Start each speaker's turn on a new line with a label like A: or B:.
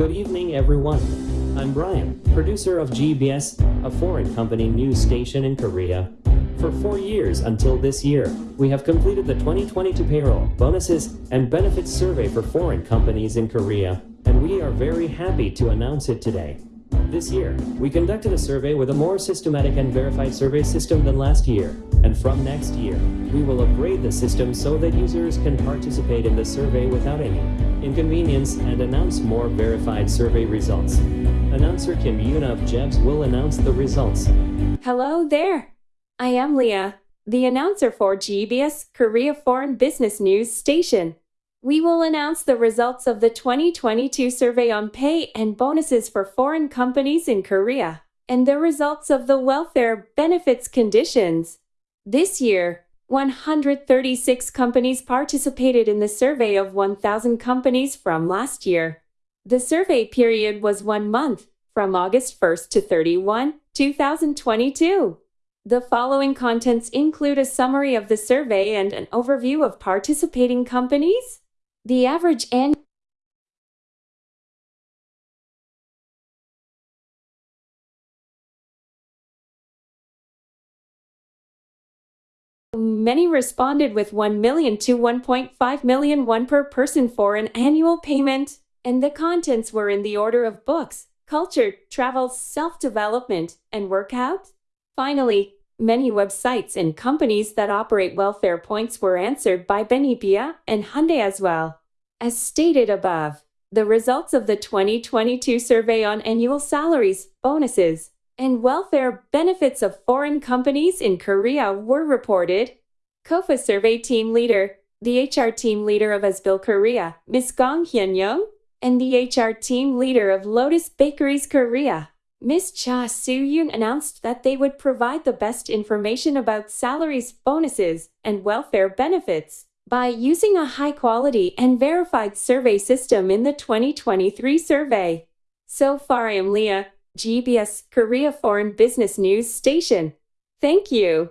A: Good evening, everyone. I'm Brian, producer of GBS, a foreign company news station in Korea. For four years until this year, we have completed the 2022 payroll, bonuses, and benefits survey for foreign companies in Korea, and we are very happy to announce it today. This year, we conducted a survey with a more systematic and verified survey system than last year, and from next year, we will upgrade the system so that users can participate in the survey without any inconvenience and announce more verified survey results. Announcer Kim Yoon of GBS will announce the results.
B: Hello there. I am Leah, the announcer for GBS Korea Foreign Business News Station. We will announce the results of the 2022 survey on pay and bonuses for foreign companies in Korea and the results of the welfare benefits conditions. This year, 136 companies participated in the survey of 1,000 companies from last year. The survey period was one month, from August 1st to 31, 2022. The following contents include a summary of the survey and an overview of participating companies. The average annual Many responded with 1 million to 1.5 million won per person for an annual payment, and the contents were in the order of books, culture, travel, self-development, and workout. Finally, many websites and companies that operate welfare points were answered by Benepia and Hyundai as well. As stated above, the results of the 2022 survey on annual salaries, bonuses, and welfare benefits of foreign companies in Korea were reported. KOFA survey team leader, the HR team leader of Azbil Korea, Ms. Gong Hyun Young, and the HR team leader of Lotus Bakeries Korea, Ms. Cha Soo-yoon announced that they would provide the best information about salaries, bonuses, and welfare benefits by using a high-quality and verified survey system in the 2023 survey. So far I am Leah, GBS Korea Foreign Business News Station. Thank you.